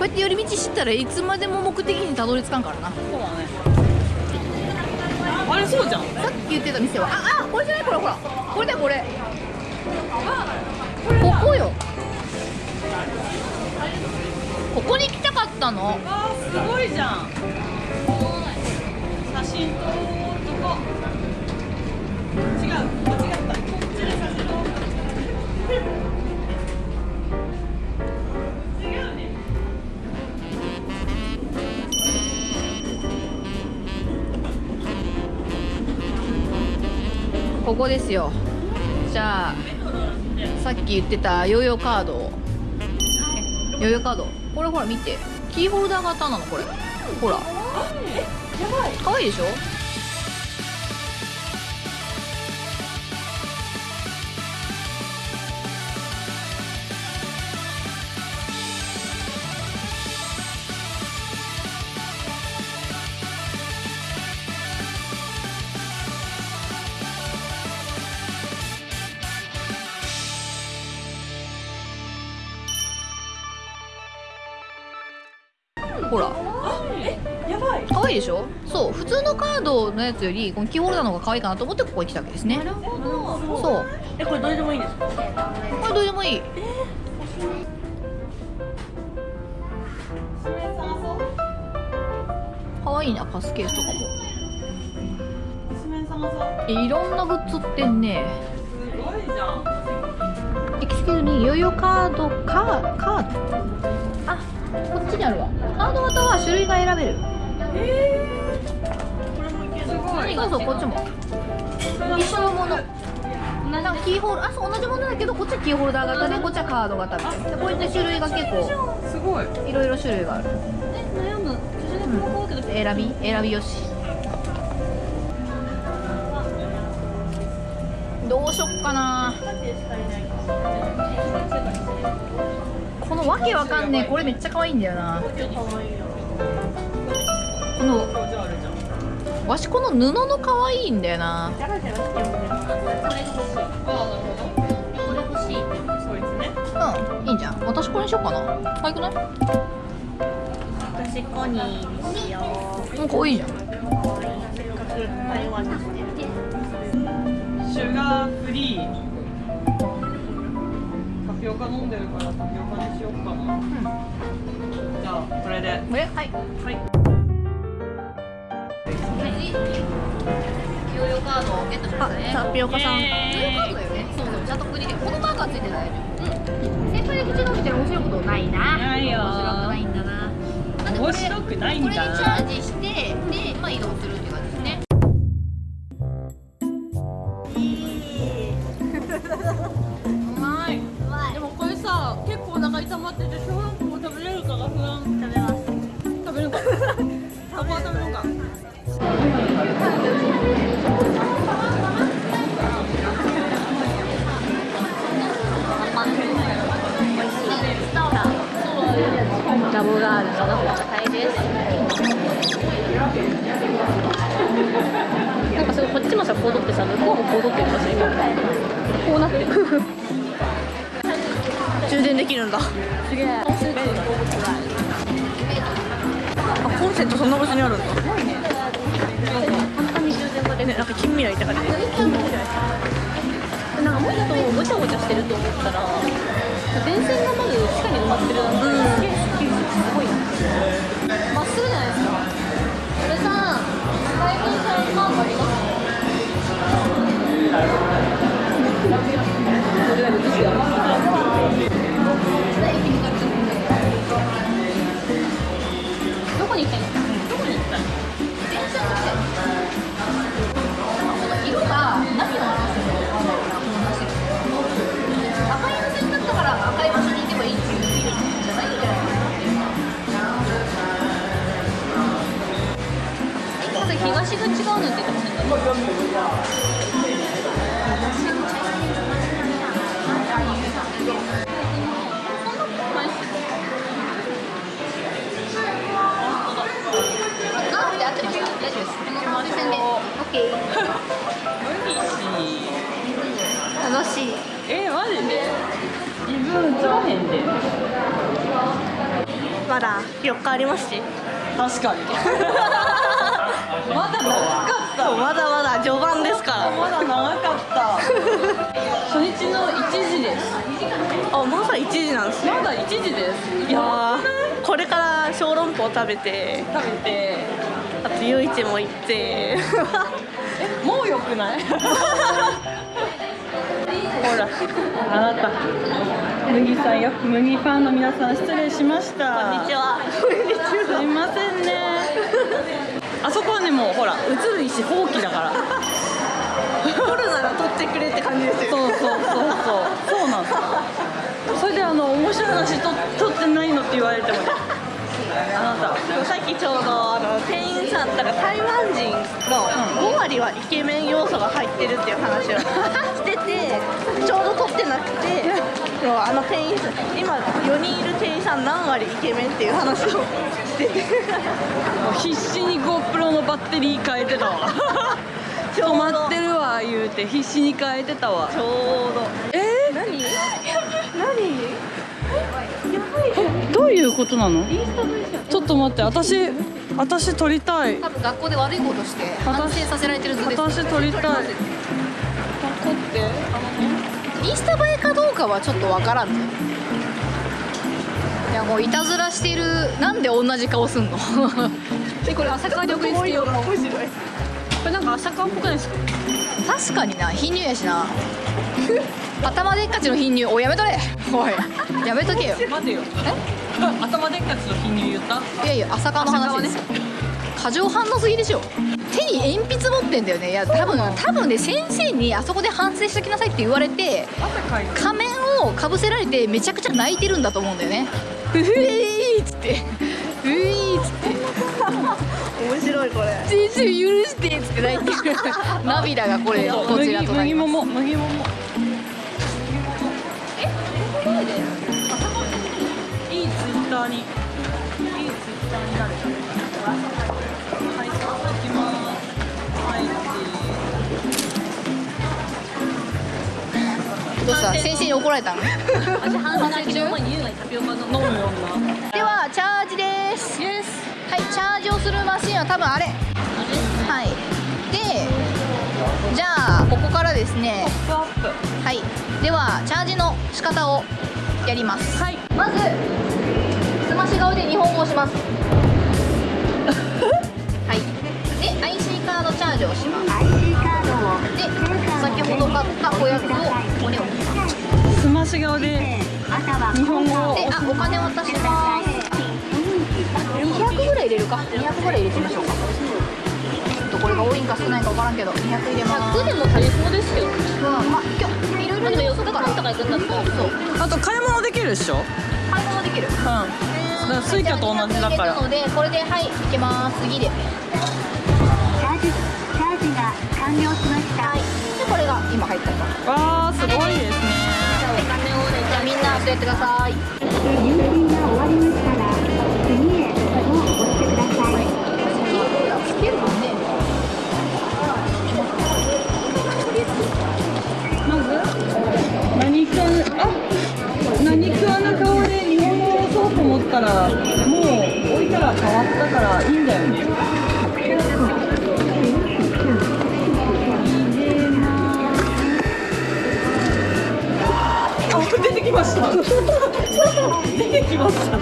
うやって寄り道知ったらいつまでも目的にたどり着かんからな。そうだね。あれそうじゃん。さっき言ってた店は。ああこれじゃない？これほら。これだよこれ。ここよ。ここに来たかったの。あーすごいじゃん。写真撮ろうとこここですよ。じゃあさっき言ってたヨーヨーカード。をヨーヨーカード？これほら見て。キーホルダー型なのこれ。ほら。かわいいでしょ？ほら。やばい。可愛いでしょ？そう普通のカードのやつよりこのキーホルダーの方が可愛いかなと思ってここに来たわけですね。なるほど。そう。えこれどれでもいいんですか？これどうでもいい。可愛いなパスケースとかも。一面探そう。いろんなグッズ売ってんね。すごいじゃん。 Excuse me ヨーヨーカードカカード。あこっちにあるわカード型は種類が選べる。えー、これもいける。すごいそうそうこっちも。一緒のものなんかキーホルあそう同じものだけどこっちはキーホルダー型でこっちはカード型みたいな。でこういった種類が結構すごい。いろいろ種類がある。え悩む。うだけど選び選びよし。どうしよっかなこのわけわかんねえこれめっちゃ可愛いんだよな。このわしこの布の可愛いんだよな。そうですねうんいいんじゃん。私これにしようかな。可愛くない？私コニーにしよう。うん可愛いじゃん。にしてる。シュガーフリー。タピオカ飲んでるからタピオカにしで。これ？はい。はい。ヨーヨーカードをゲットしましたねタピオカさん。ヨーヨーカードだよねそうそうちゃん。と国でこのマークがついてないうん先輩で口伸びてる面白いことないなないよ。面白くないんだな。なんでこれ面白くないんこれにチだャージしてで、まあ、移動するっていう感じで。す ねうまい。でもこれさ結構お腹痛まってて小籠包も食べれるかが不安。食べます。ラボガールのタイです。なんかすごいこっちもさこう取ってさ向こうもこう取ってる。んだし今こうなってる。充電できる。んだすげえコンセントそんな場所にあるんだ。簡単に充電ができるなんか近未来って感じ。なんかもっとごちゃごちゃしてると思ったら電線がまず地下に埋まってるなんて、すげえすっきりしてすごいな。まっすぐじゃないですか。これさ最近さんマークありますこ推薦で OK 無理し楽しい。えマジで自分映らへんでまだ4日ありますし確かにまだ長かったまだまだ序盤ですからまだ長かった初日の1時ですあまだ1時なんですねまだ1時ですい。やこれから小籠包食べて食べてあと夜市も行ってえもうよくない？ほら。あなた。麦さんよ麦ファンの皆さん失礼しました。こんにちは。すいませんね。あそこはねもうほら映る石放棄だから。撮るなら撮ってくれって感じですよそうそうそうそう。そうなんですそれであの面白い話と撮ってないのって言われてもねあなたさっきちょうどあの店員さんだから台湾人の5割はイケメン要素が入ってるっていう話をしててちょうど撮ってなくてあの店員さん今4人いる店員さん何割イケメンっていう話をしててもう必死に GoPro のバッテリー変えてたわ。止まってるわ言うて必死に変えてたわちょうど どういうことなの？ちょっと待って私私撮りたい。多分学校で悪いことして反省させられてる図です。私撮りたい。撮って？インスタ映えかどうかはちょっとわからん。ねいやもういたずらしてるなんで同じ顔すんの？えこれ朝川に送りつけよう。面白いこれなんか朝顔っぽくないですか？確かにな貧乳やしな。頭でっかちの貧乳おいやめとれ。おい。やめとけよ。待てよ。頭でっかちの貧乳言った？いやいや朝川の話です。よ過剰反応すぎでしょ。手に鉛筆持ってんだよね。いや多分多分ね先生にあそこで反省しときなさいって言われて仮面をかぶせられてめちゃくちゃ泣いてるんだと思うんだよね。ふふーっつって。ふーっつって面白いこれ。先生許してっつって泣いてる。涙がこれこちらとなります。麦も麦もも。いいツイッターにどうした先生に怒られたの？ではチャージです。はいチャージをするマシンは多分あれ。はい。でじゃあここからですね。はい。ではチャージの仕方をやります。プはい。まずすまし顔で日本語をします。はい。で IC カードチャージをします。IC カードを。で先ほど買ったおやつをすまし顔で日本語を。であお金渡します200ぐらい入れるか200ぐらい入れてみましょうかちょっとこれが多いんか少ないか分からんけど200入れます100でも足りそうですけどうんまあ今日いろいろでも予4日間とか行くんだったらそうあと買い物できるでしょう買い物できるだからスイカと同じだからのでこれではいいけます次でチャージチャージが完了しました、はいこれが今入ったとわーすごいですね。じゃあみんなそうやってください。入金が終わりましたら次へを押して。くださいつけるのねまず何かあ何顔で日本語をそうと思ったらもう置いたら変わったからいいんだよねましたきました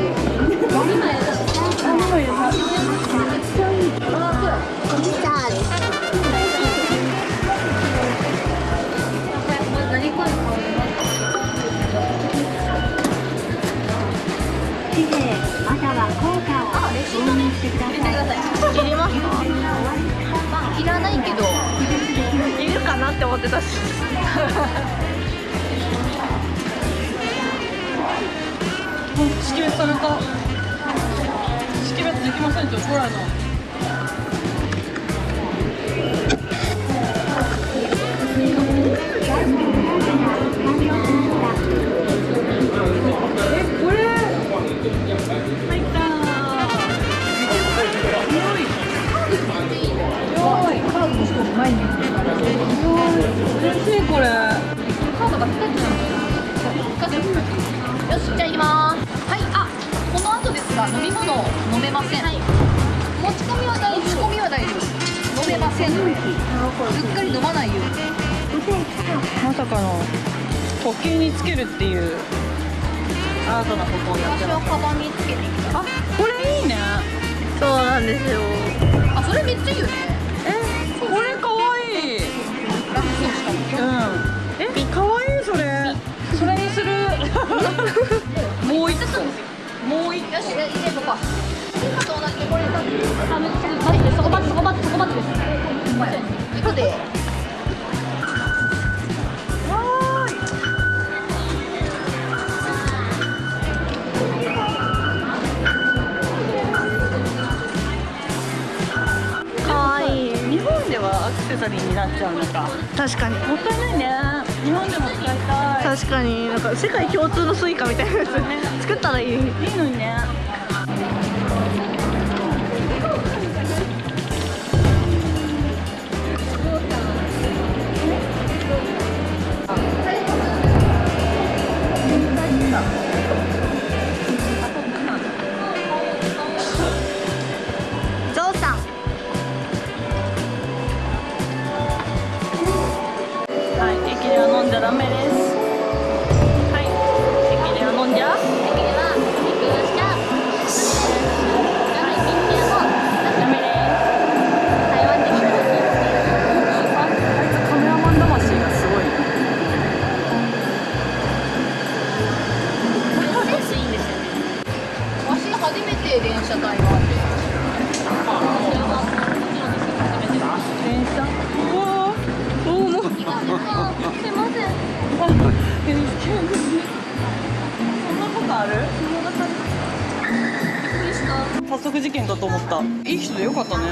いらないけどいるかなって思ってたし。識別された識別できませんって怒られたえこれ。よしじゃあ行きます。はいあこの後ですが飲み物を飲めません、持ち込みは大丈夫持ち込みは大丈夫。飲めません。のでうっかり飲まないよ。うにまさかの呼吸につけるっていうアートなことをやって私はカバンにつけてきた。あこれいいね。そうなんですよ。あそれめっちゃいいよね。えこれかわいい。楽そうしかもうん。えもう一よし入れとこう今と同じで。これあの待ってそこ待ってそこ待ってそこ待ってです行くでかわいい日本ではアクセサリーになっちゃう。のか確かにもったいない確かになんか世界共通のスイカみたいなやつ作ったらいい。いいのにね電車台湾で電車？うわ早速事件だと思ったいい人でよかったね